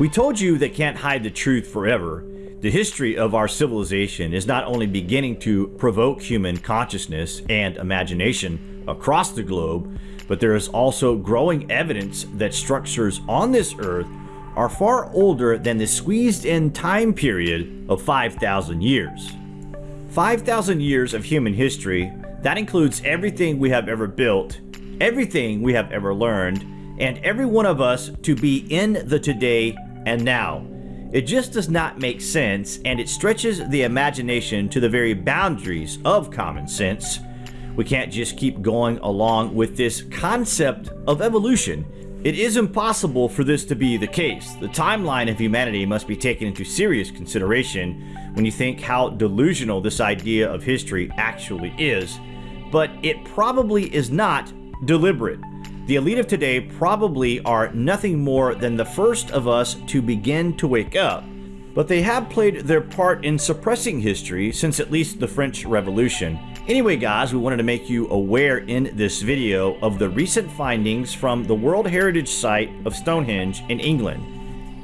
We told you they can't hide the truth forever. The history of our civilization is not only beginning to provoke human consciousness and imagination across the globe, but there is also growing evidence that structures on this earth are far older than the squeezed in time period of 5,000 years. 5,000 years of human history, that includes everything we have ever built, everything we have ever learned, and every one of us to be in the today and now. It just does not make sense and it stretches the imagination to the very boundaries of common sense. We can't just keep going along with this concept of evolution. It is impossible for this to be the case. The timeline of humanity must be taken into serious consideration when you think how delusional this idea of history actually is. But it probably is not deliberate. The elite of today probably are nothing more than the first of us to begin to wake up, but they have played their part in suppressing history since at least the French Revolution. Anyway guys, we wanted to make you aware in this video of the recent findings from the World Heritage Site of Stonehenge in England.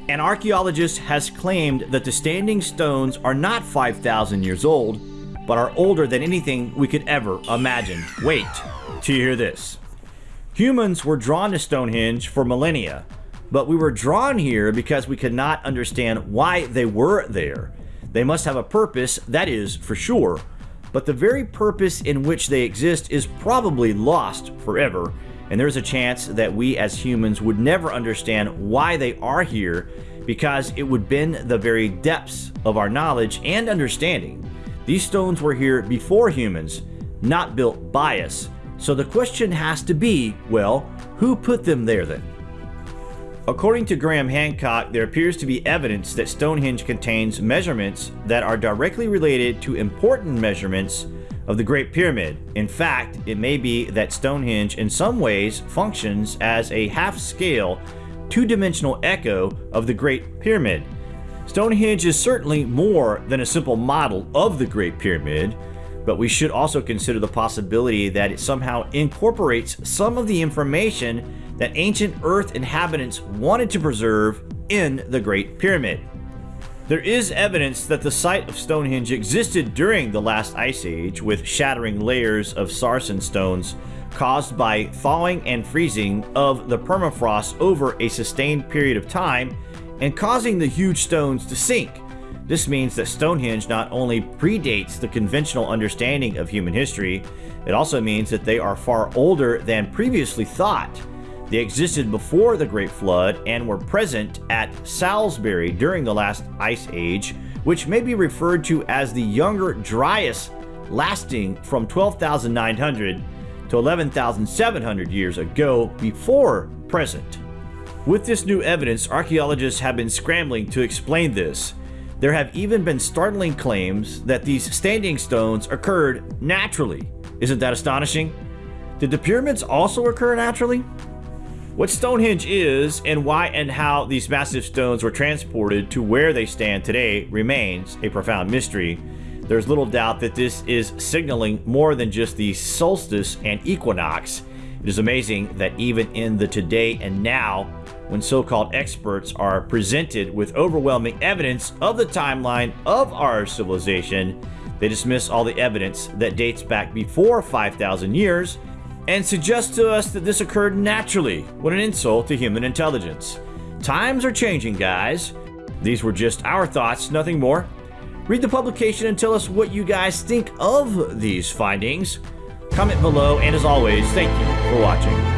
An archaeologist has claimed that the standing stones are not 5,000 years old, but are older than anything we could ever imagine. Wait till you hear this. Humans were drawn to Stonehenge for millennia, but we were drawn here because we could not understand why they were there. They must have a purpose, that is for sure, but the very purpose in which they exist is probably lost forever, and there's a chance that we as humans would never understand why they are here because it would bend the very depths of our knowledge and understanding. These stones were here before humans, not built by us, so the question has to be, well, who put them there then? According to Graham Hancock, there appears to be evidence that Stonehenge contains measurements that are directly related to important measurements of the Great Pyramid. In fact, it may be that Stonehenge in some ways functions as a half-scale, two-dimensional echo of the Great Pyramid. Stonehenge is certainly more than a simple model of the Great Pyramid, but we should also consider the possibility that it somehow incorporates some of the information that ancient Earth inhabitants wanted to preserve in the Great Pyramid. There is evidence that the site of Stonehenge existed during the last ice age with shattering layers of sarsen stones caused by thawing and freezing of the permafrost over a sustained period of time and causing the huge stones to sink. This means that Stonehenge not only predates the conventional understanding of human history, it also means that they are far older than previously thought. They existed before the Great Flood and were present at Salisbury during the last ice age, which may be referred to as the Younger Dryas lasting from 12,900 to 11,700 years ago before present. With this new evidence, archaeologists have been scrambling to explain this. There have even been startling claims that these standing stones occurred naturally. Isn't that astonishing? Did the pyramids also occur naturally? What Stonehenge is and why and how these massive stones were transported to where they stand today remains a profound mystery. There's little doubt that this is signaling more than just the solstice and equinox. It is amazing that even in the today and now, when so-called experts are presented with overwhelming evidence of the timeline of our civilization, they dismiss all the evidence that dates back before 5,000 years and suggest to us that this occurred naturally. What an insult to human intelligence. Times are changing, guys. These were just our thoughts, nothing more. Read the publication and tell us what you guys think of these findings. Comment below, and as always, thank you for watching.